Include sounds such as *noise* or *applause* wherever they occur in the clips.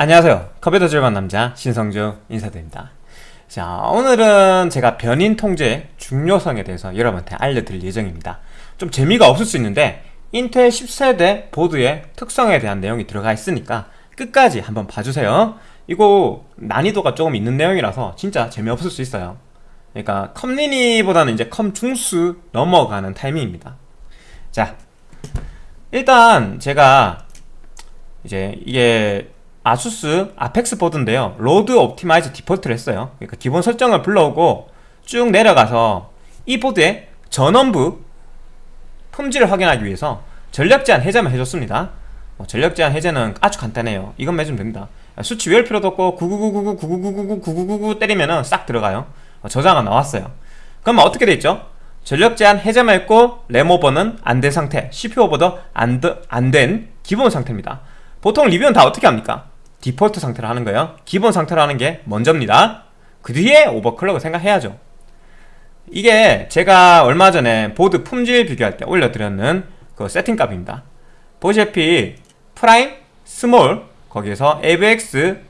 안녕하세요. 컴퓨터 절반 남자 신성주 인사드립니다. 자 오늘은 제가 변인 통제 중요성에 대해서 여러분한테 알려드릴 예정입니다. 좀 재미가 없을 수 있는데 인텔 10세대 보드의 특성에 대한 내용이 들어가 있으니까 끝까지 한번 봐주세요. 이거 난이도가 조금 있는 내용이라서 진짜 재미없을 수 있어요. 그러니까 컴리니보다는 이제 컴 중수 넘어가는 타이밍입니다. 자 일단 제가 이제 이게 아수스 아펙스 보드인데요. Load Optimized Default를 했어요. 그러니까 기본 설정을 불러오고 쭉 내려가서 이 보드의 전원부 품질을 확인하기 위해서 전력 제한 해제만 해줬습니다. 뭐 전력 제한 해제는 아주 간단해요. 이것만 해주면 됩니다. 수치 외울 필요도 없고 999999999999 때리면은 싹 들어가요. 어, 저장은 나왔어요. 그러면 어떻게 돼 있죠? 전력 제한 해제만 했고 램 오버는 안 된 상태 CPU 오버도 안 된 기본 상태입니다. 보통 리뷰는 다 어떻게 합니까? 디폴트 상태로 하는 거예요. 기본 상태로 하는 게 먼저입니다. 그 뒤에 overclock을 생각해야죠. 이게 제가 얼마 전에 보드 품질 비교할 때 올려드렸는 그 세팅값입니다. 보시다시피 프라임, small 거기에서 AVX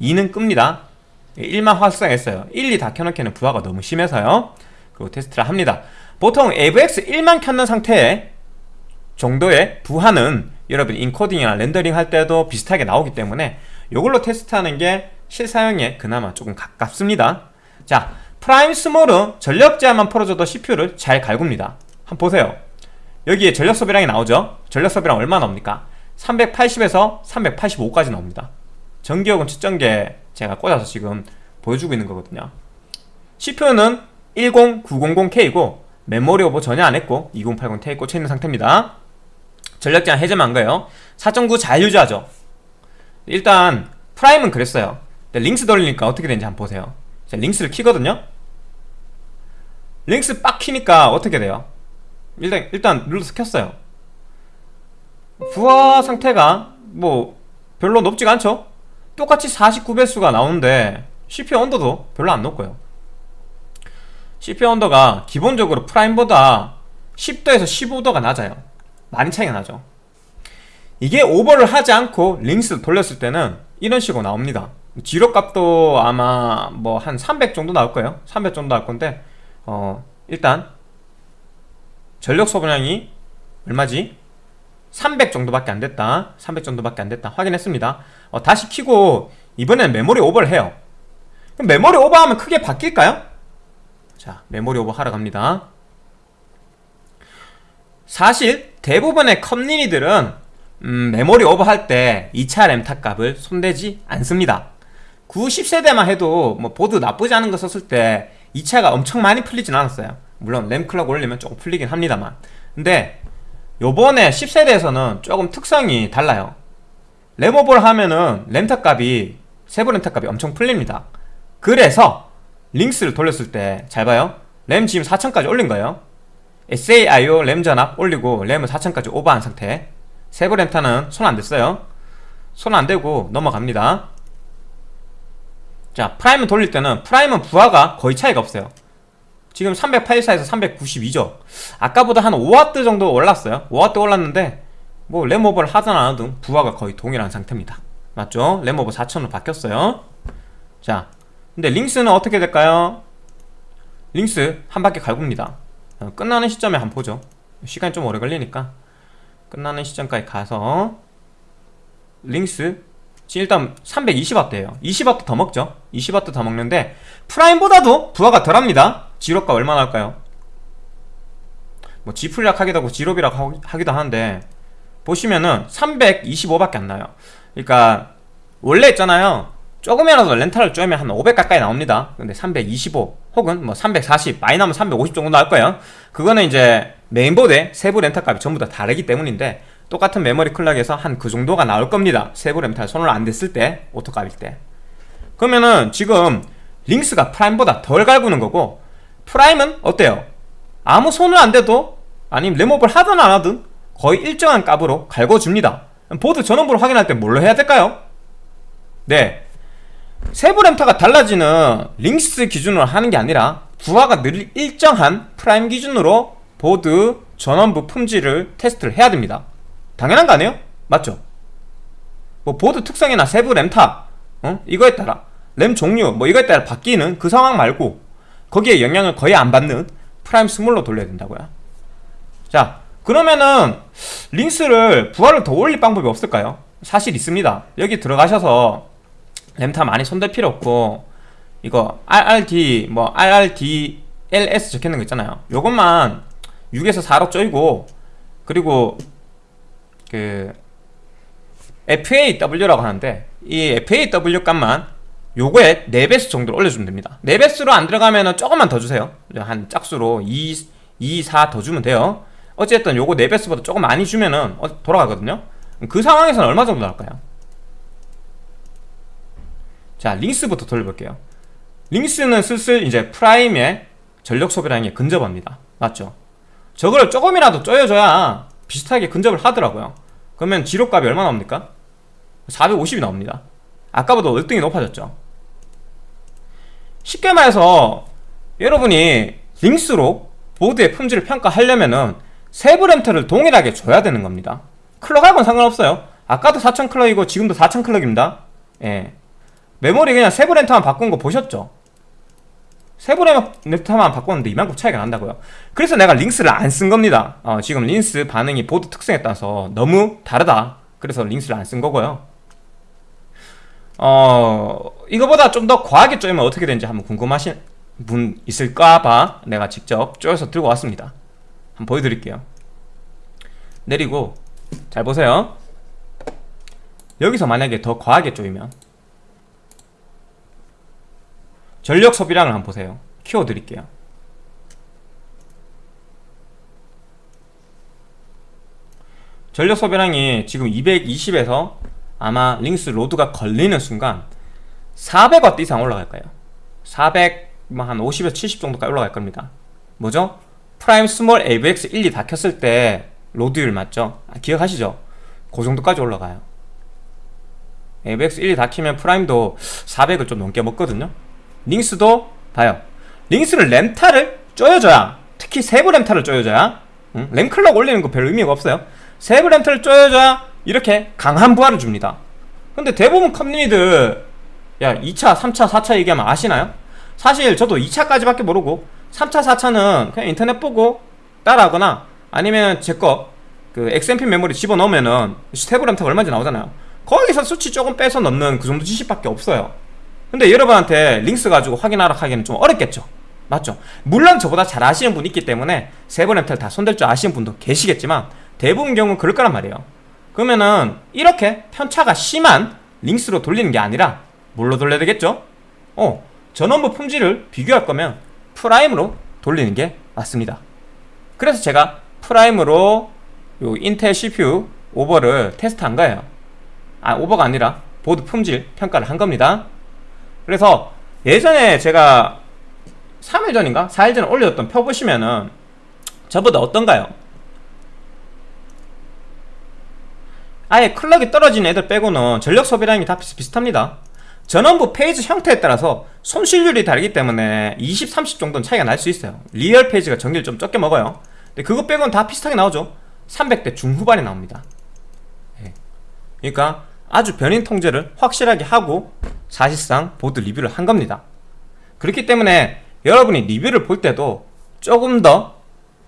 2는 끕니다. 1만 활성했어요. 1, 2 다 켜놓기에는 부하가 너무 심해서요. 그리고 테스트를 합니다. 보통 AVX 1만 켰는 상태에 정도의 부하는 여러분 인코딩이나 렌더링 할 때도 비슷하게 나오기 때문에 이걸로 테스트하는 게 실사용에 그나마 조금 가깝습니다. 자 프라임 small은 전력 제한만 풀어줘도 CPU를 잘 갈굽니다. 한번 보세요. 여기에 전력 소비량이 나오죠? 전력 소비량 얼마 나옵니까? 380에서 385까지 나옵니다. 전기요금 측정기에 제가 꽂아서 지금 보여주고 있는 거거든요. CPU는 10900K이고 메모리 오버 전혀 안 했고 2080Ti 꽂혀 있는 상태입니다 전력 제한 해제만 한 거예요. 4.9 잘 유지하죠. 일단 프라임은 그랬어요. 링스 돌리니까 어떻게 되는지 한번 보세요. 자, 링스를 키거든요. 링스 빡 키니까 어떻게 돼요? 일단 일단 눌러서 켰어요. 부하 상태가 뭐 별로 높지가 않죠? 똑같이 49배수가 나오는데 CPU 온도도 별로 안 높고요. CPU 온도가 기본적으로 프라임보다 10도에서 15도가 낮아요 많이 차이가 나죠. 이게 오버를 하지 않고 링스 돌렸을 때는 이런 식으로 나옵니다. 지력값도 아마 뭐 한 300 정도 나올 거예요. 300 정도 나올 건데 어 일단 전력 소비량이 얼마지? 300 정도밖에 안 됐다. 300 정도밖에 안 됐다. 확인했습니다. 어, 다시 키고 이번엔 메모리 오버를 해요. 메모리 오버하면 크게 바뀔까요? 자 메모리 오버 하러 갑니다. 사실 대부분의 컴리니들은 음, 메모리 오버할 때 2차 램타 값을 손대지 않습니다. 9, 10세대만 해도 뭐 보드 나쁘지 않은 거 썼을 때 2차가 엄청 많이 풀리진 않았어요. 물론 램clock 올리면 조금 풀리긴 합니다만. 근데 요번에 10세대에서는 조금 특성이 달라요. 램오버를 하면은 램타 값이 세부 램타 값이 엄청 풀립니다. 그래서 링스를 돌렸을 때 잘 봐요. 램 지금 4000까지 올린 거예요 SA IO 램 전압 올리고 램은 4000까지 오버한 상태. 세부 램타는 손 안댔어요. 손 안대고 넘어갑니다. 자 프라임을 돌릴 때는 프라임은 부하가 거의 차이가 없어요. 지금 384에서 392죠. 아까보다 한 5W 정도 올랐어요. 5W 올랐는데 뭐 램오버를 하든 안 하든 부하가 거의 동일한 상태입니다. 맞죠? 램오버 4000으로 바뀌었어요. 자 근데 링스는 어떻게 될까요? 링스 한 바퀴 갈굽니다. 어, 끝나는 시점에 한번 보죠. 시간이 좀 오래 걸리니까. 끝나는 시점까지 가서 링스 일단 320W예요. 20W 더 먹죠. 20W 더 먹는데 프라임보다도 부하가 덜합니다. 지롭가 얼마 나올까요? 뭐 GFLOPS라 하기도 하고 GFLOPS라 하기도 하는데 보시면은 325밖에 안 나요. 그러니까 원래 있잖아요 조금이라도 램타를 쪼면 한 500 가까이 나옵니다. 근데 325 혹은 뭐 340 많이 나면 350 정도 나올 거예요. 그거는 이제 메인보드의 세부 램타 값이 전부 다 다르기 때문인데 똑같은 메모리 clock에서 한 그 정도가 나올 겁니다. 세부 램타 손을 안 댔을 때 auto 값일 때. 그러면은 지금 LinX가 Prime보다 덜 갈구는 거고 Prime은 어때요? 아무 손을 안 대도 아니면 램오버를 하든 안 하든 거의 일정한 값으로 갈궈줍니다. 보드 전원부를 확인할 때 뭘로 해야 될까요? 네 세부 램타가 달라지는 LinX 기준으로 하는 게 아니라 부하가 늘 일정한 Prime 기준으로 보드 전원부 품질을 테스트를 해야 됩니다 당연한 거 아니에요? 맞죠? 뭐 보드 특성이나 세부 램타 어? 이거에 따라 램 종류 뭐 이거에 따라 바뀌는 그 상황 말고 거기에 영향을 거의 안 받는 Prime small로 돌려야 된다고요 자 그러면은 LinX를 부하를 더 올릴 방법이 없을까요? 사실 있습니다 여기 들어가셔서 램타 많이 손댈 필요 없고 이거 RRD 뭐 RRDLS 적혀있는 거 있잖아요. 요것만 6에서 4로 쪼이고 그리고 그 FAW라고 하는데 이 FAW 값만 요거에 4배수 정도로 올려주면 됩니다. 4배수로 안 들어가면 조금만 더 주세요. 한 짝수로 2, 2, 4 더 주면 돼요. 어쨌든 요거 4배수보다 조금 많이 주면은 어, 돌아가거든요. 그 상황에서는 얼마 정도 나올까요? 자 링스부터 돌려볼게요. LinX는 슬슬 이제 Prime의 전력 소비량에 근접합니다. 맞죠? 저걸 조금이라도 쪼여줘야 비슷하게 근접을 하더라고요. 그러면 지록값이 얼마 나옵니까? 450이 나옵니다. 아까보다 월등히 높아졌죠? 쉽게 말해서 여러분이 LinX로 보드의 품질을 평가하려면은 세부 램타를 동일하게 줘야 되는 겁니다. 클럭하고는 상관없어요. 아까도 4000클럭이고 지금도 4000클럭입니다. 예. 메모리 그냥 세부 램타만 바꾼 거 보셨죠? 세부 램타만 바꿨는데 이만큼 차이가 난다고요? 그래서 내가 LinX를 안 쓴 겁니다. 어, 지금 LinX 반응이 보드 특성에 따라서 너무 다르다. 그래서 LinX를 안 쓴 거고요. 어 이거보다 좀 더 과하게 쪼이면 어떻게 되는지 한번 궁금하신 분 있을까봐 내가 직접 쪼여서 들고 왔습니다. 한번 보여드릴게요. 내리고 잘 보세요. 여기서 만약에 더 과하게 쪼이면 전력 소비량을 한번 보세요 키워드릴게요 전력 소비량이 지금 220에서 아마 LinX load가 걸리는 순간 400W 이상 올라갈 거예요 400, 뭐한 50에서 70 정도까지 올라갈 겁니다 뭐죠? Prime small AVX 1, 2 다 켰을 때 load율 맞죠? 아, 기억하시죠? 그 정도까지 올라가요 AVX 1, 2 다 키면 Prime도 400을 좀 넘게 먹거든요 LinX도 봐요. LinX를 램타를 쪼여줘야 특히 세부 램타를 쪼여줘야 응? 램클럭 올리는 거 별 의미가 없어요. 세부 램타를 쪼여줘야 이렇게 강한 부하를 줍니다. 근데 대부분 컴린이들 야 2차, 3차, 4차 얘기하면 아시나요? 사실 저도 2차까지밖에 모르고 3차, 4차는 그냥 인터넷 보고 따라하거나 아니면 제 거 그 XMP 메모리 집어넣으면은 세부 램타가 얼마인지 나오잖아요. 거기서 수치 조금 빼서 넣는 그 정도 지식밖에 없어요 근데 여러분한테 LinX 가지고 확인하라 하기는 좀 어렵겠죠. 맞죠? 물론 저보다 잘 아시는 분 있기 때문에 세부 램타를 다 손댈 줄 아시는 분도 계시겠지만 대부분 경우는 그럴 거란 말이에요. 그러면은 이렇게 편차가 심한 LinX로 돌리는 게 아니라 뭘로 돌려야 되겠죠? 어 전원부 품질을 비교할 거면 Prime으로 돌리는 게 맞습니다. 그래서 제가 Prime으로 요 인텔 CPU 오버를 테스트한 거예요. 아 오버가 아니라 보드 품질 평가를 한 겁니다 그래서 예전에 제가 3일 전인가? 4일 전에 올렸던 표 보시면은 저보다 어떤가요? 아예 클럭이 떨어진 애들 빼고는 전력 소비량이 다 비슷합니다 전원부 phase 형태에 따라서 손실률이 다르기 때문에 20, 30 정도는 차이가 날 수 있어요 real phase가 전기를 좀 적게 먹어요 근데 그거 빼고는 다 비슷하게 나오죠 300대 중후반이 나옵니다 네. 그러니까 아주 변인 통제를 확실하게 하고 사실상 보드 리뷰를 한 겁니다. 그렇기 때문에 여러분이 리뷰를 볼 때도 조금 더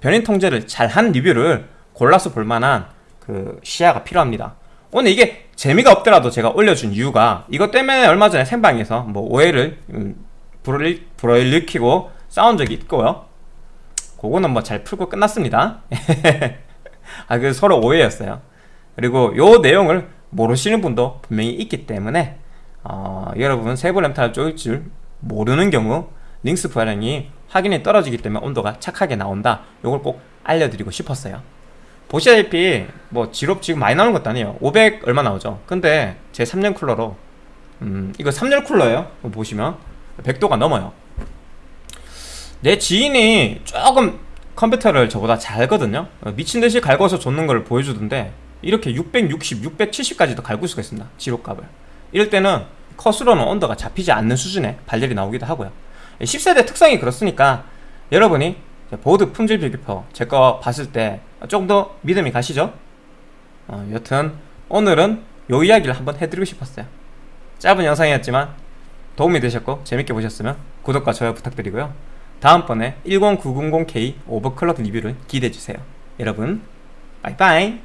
변인 통제를 잘한 리뷰를 골라서 볼 만한 그 시야가 필요합니다. 오늘 이게 재미가 없더라도 제가 올려준 이유가 이것 때문에 얼마 전에 생방에서 뭐 오해를 음, 불어일으키고 싸운 적이 있고요. 그거는 뭐 잘 풀고 끝났습니다. *laughs* 아, 그 서로 오해였어요. 그리고 요 내용을 모르시는 분도 분명히 있기 때문에 어, 여러분 세부 램타를 쪼일 줄 모르는 경우 링스 부하량이 확인이 떨어지기 때문에 온도가 착하게 나온다. 요걸 꼭 알려드리고 싶었어요. 보시다시피 뭐 지롭 지금 많이 나오는 것도 아니에요. 500 얼마 나오죠. 근데 제 3년 쿨러로 음 이거 3년 쿨러예요. 보시면 100도가 넘어요. 내 지인이 조금 컴퓨터를 저보다 잘 알거든요. 미친듯이 갈궈서 줬는 걸 보여주던데 이렇게 660, 670까지도 갈굴 수가 있습니다. 지록값을 이럴 때는 컷으로는 온도가 잡히지 않는 수준의 발열이 나오기도 하고요. 10세대 특성이 그렇으니까 여러분이 보드 품질 비교표 제 거 봤을 때 조금 더 믿음이 가시죠? 어, 여튼 오늘은 요 이야기를 한번 해드리고 싶었어요. 짧은 영상이었지만 도움이 되셨고 재밌게 보셨으면 구독과 좋아요 부탁드리고요. 다음번에 10900K 오버클럭 리뷰를 기대해주세요. 여러분 빠이빠이